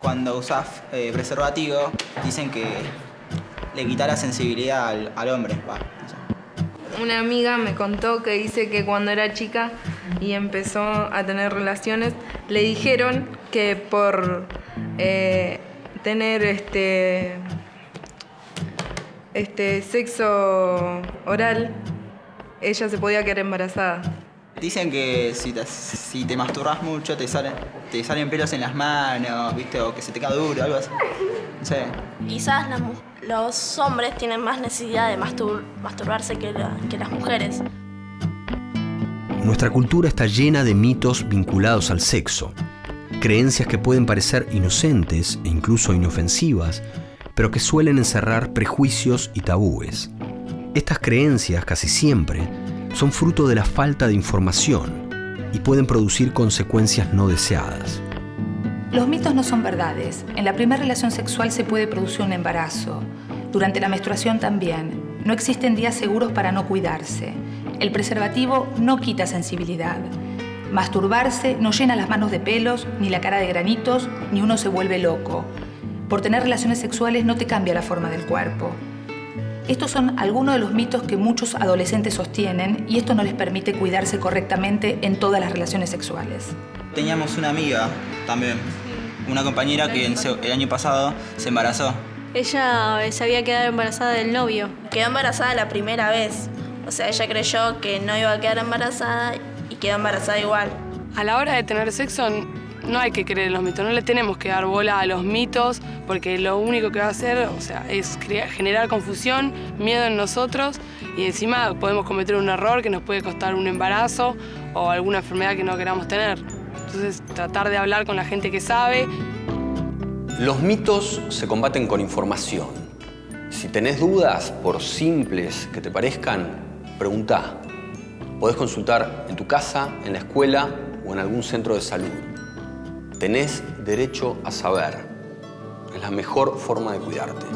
Cuando usas eh, preservativo, dicen que le quita la sensibilidad al, al hombre. va. Una amiga me contó que dice que cuando era chica y empezó a tener relaciones, le dijeron que por eh, tener este, este sexo oral, ella se podía quedar embarazada. Dicen que si te, si te masturbas mucho te salen, te salen pelos en las manos, ¿viste? O que se te cae duro, algo así. No sé. Quizás las los hombres tienen más necesidad de mastur- masturbarse que, la- que las mujeres. Nuestra cultura está llena de mitos vinculados al sexo, creencias que pueden parecer inocentes e incluso inofensivas, pero que suelen encerrar prejuicios y tabúes. Estas creencias casi siempre son fruto de la falta de información y pueden producir consecuencias no deseadas. Los mitos no son verdades. En la primera relación sexual se puede producir un embarazo. Durante la menstruación también. No existen días seguros para no cuidarse. El preservativo no quita sensibilidad. Masturbarse no llena las manos de pelos, ni la cara de granitos, ni uno se vuelve loco. Por tener relaciones sexuales no te cambia la forma del cuerpo. Estos son algunos de los mitos que muchos adolescentes sostienen y esto no les permite cuidarse correctamente en todas las relaciones sexuales. Teníamos una amiga también, una compañera que el año pasado se embarazó. Ella eh, se había quedado embarazada del novio. Quedó embarazada la primera vez. O sea, ella creyó que no iba a quedar embarazada y quedó embarazada igual. A la hora de tener sexo no hay que creer en los mitos, no le tenemos que dar bola a los mitos porque lo único que va a hacer o sea, es generar confusión, miedo en nosotros y encima podemos cometer un error que nos puede costar un embarazo o alguna enfermedad que no queramos tener. Entonces tratar de hablar con la gente que sabe Los mitos se combaten con información. Si tenés dudas, por simples que te parezcan, preguntá. Podés consultar en tu casa, en la escuela o en algún centro de salud. Tenés derecho a saber. Es la mejor forma de cuidarte.